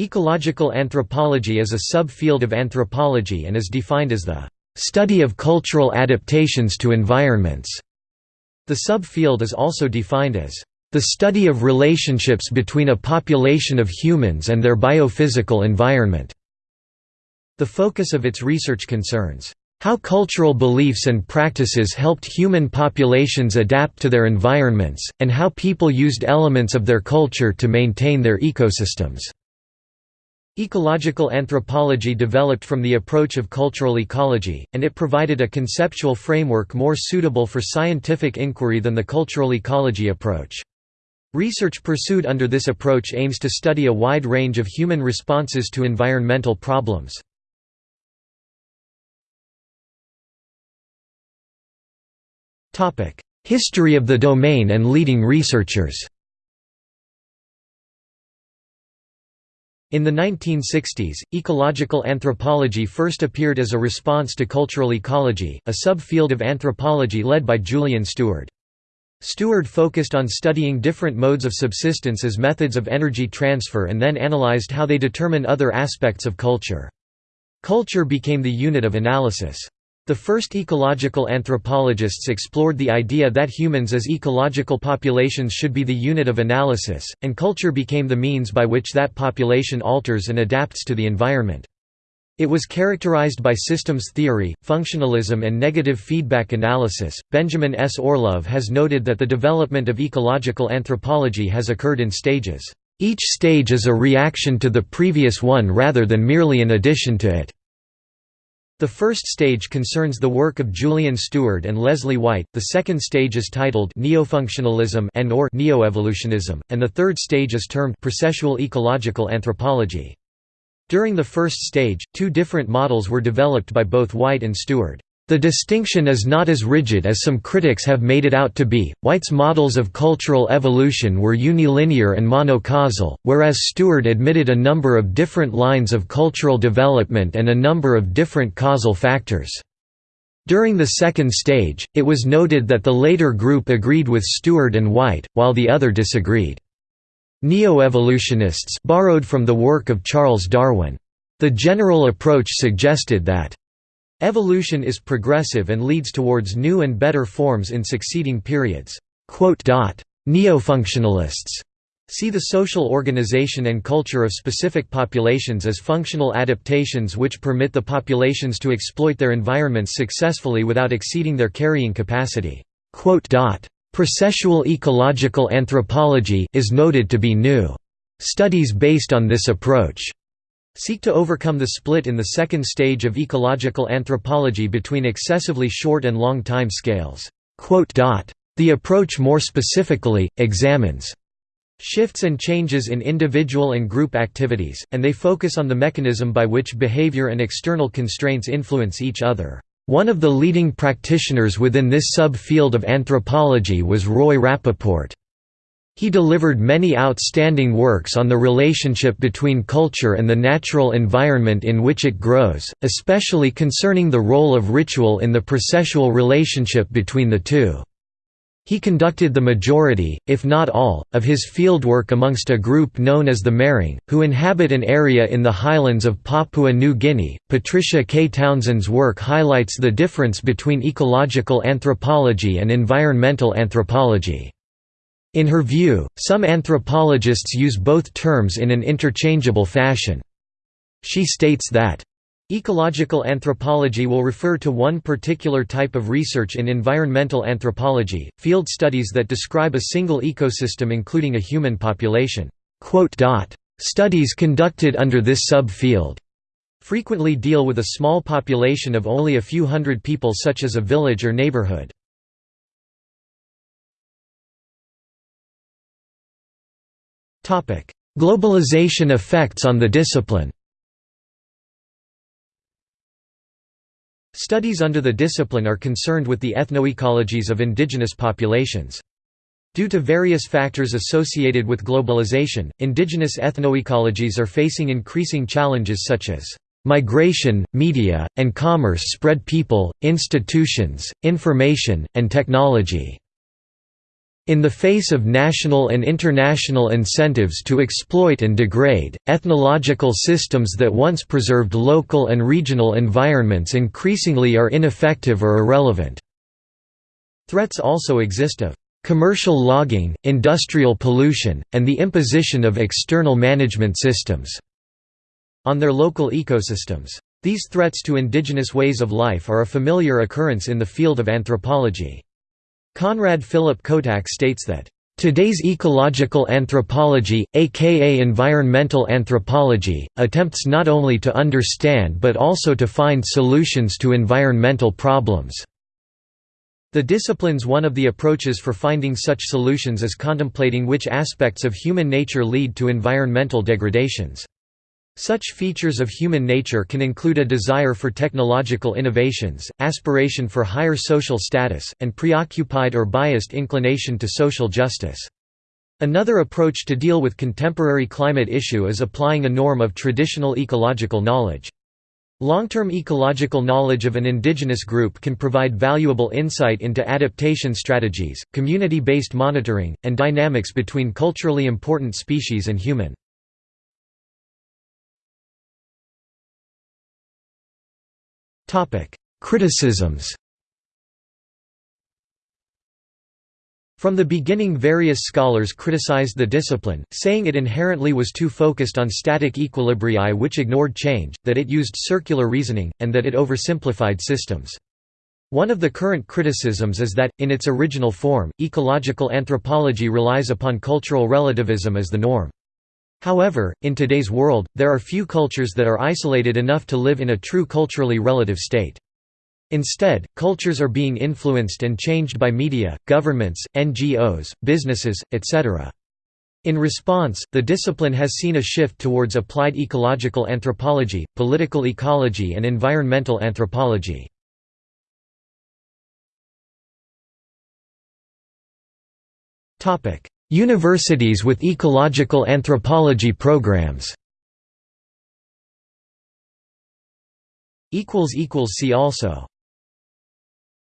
Ecological anthropology is a subfield of anthropology and is defined as the study of cultural adaptations to environments. The subfield is also defined as the study of relationships between a population of humans and their biophysical environment. The focus of its research concerns how cultural beliefs and practices helped human populations adapt to their environments, and how people used elements of their culture to maintain their ecosystems. Ecological anthropology developed from the approach of cultural ecology, and it provided a conceptual framework more suitable for scientific inquiry than the cultural ecology approach. Research pursued under this approach aims to study a wide range of human responses to environmental problems. History of the domain and leading researchers In the 1960s, ecological anthropology first appeared as a response to cultural ecology, a subfield of anthropology led by Julian Steward. Steward focused on studying different modes of subsistence as methods of energy transfer and then analyzed how they determine other aspects of culture. Culture became the unit of analysis. The first ecological anthropologists explored the idea that humans as ecological populations should be the unit of analysis, and culture became the means by which that population alters and adapts to the environment. It was characterized by systems theory, functionalism, and negative feedback analysis. Benjamin S. Orlove has noted that the development of ecological anthropology has occurred in stages. Each stage is a reaction to the previous one rather than merely an addition to it. The first stage concerns the work of Julian Steward and Leslie White, the second stage is titled Neofunctionalism and or Neoevolutionism, and the third stage is termed Processual Ecological Anthropology. During the first stage, two different models were developed by both White and Steward. The distinction is not as rigid as some critics have made it out to be. White's models of cultural evolution were unilinear and monocausal, whereas Steward admitted a number of different lines of cultural development and a number of different causal factors. During the second stage, it was noted that the later group agreed with Steward and White, while the other disagreed. Neo-evolutionists borrowed from the work of Charles Darwin. The general approach suggested that Evolution is progressive and leads towards new and better forms in succeeding periods. Neo-functionalists see the social organization and culture of specific populations as functional adaptations which permit the populations to exploit their environments successfully without exceeding their carrying capacity. Processual ecological anthropology is noted to be new. Studies based on this approach seek to overcome the split in the second stage of ecological anthropology between excessively short and long time scales. The approach more specifically, examines shifts and changes in individual and group activities, and they focus on the mechanism by which behavior and external constraints influence each other. One of the leading practitioners within this sub-field of anthropology was Roy Rappaport. He delivered many outstanding works on the relationship between culture and the natural environment in which it grows, especially concerning the role of ritual in the processual relationship between the two. He conducted the majority, if not all, of his fieldwork amongst a group known as the Maring, who inhabit an area in the highlands of Papua New Guinea. Patricia K. Townsend's work highlights the difference between ecological anthropology and environmental anthropology. In her view, some anthropologists use both terms in an interchangeable fashion. She states that, Ecological anthropology will refer to one particular type of research in environmental anthropology, field studies that describe a single ecosystem including a human population. Studies conducted under this subfield frequently deal with a small population of only a few hundred people such as a village or neighborhood. Globalization effects on the discipline Studies under the discipline are concerned with the ethnoecologies of indigenous populations. Due to various factors associated with globalization, indigenous ethnoecologies are facing increasing challenges such as migration, media, and commerce spread people, institutions, information, and technology. In the face of national and international incentives to exploit and degrade, ethnological systems that once preserved local and regional environments increasingly are ineffective or irrelevant. Threats also exist of commercial logging, industrial pollution, and the imposition of external management systems on their local ecosystems. These threats to indigenous ways of life are a familiar occurrence in the field of anthropology. Conrad Phillip Kottak states that, Today's ecological anthropology, aka environmental anthropology, attempts not only to understand but also to find solutions to environmental problems. The discipline's one of the approaches for finding such solutions is contemplating which aspects of human nature lead to environmental degradations. Such features of human nature can include a desire for technological innovations, aspiration for higher social status, and preoccupied or biased inclination to social justice. Another approach to deal with contemporary climate issue is applying a norm of traditional ecological knowledge. Long-term ecological knowledge of an indigenous group can provide valuable insight into adaptation strategies, community-based monitoring, and dynamics between culturally important species and human. Criticisms From the beginning various scholars criticized the discipline, saying it inherently was too focused on static equilibria which ignored change, that it used circular reasoning, and that it oversimplified systems. One of the current criticisms is that, in its original form, ecological anthropology relies upon cultural relativism as the norm. However, in today's world, there are few cultures that are isolated enough to live in a true culturally relative state. Instead, cultures are being influenced and changed by media, governments, NGOs, businesses, etc. In response, the discipline has seen a shift towards applied ecological anthropology, political ecology and environmental anthropology. Universities with ecological anthropology programs. See also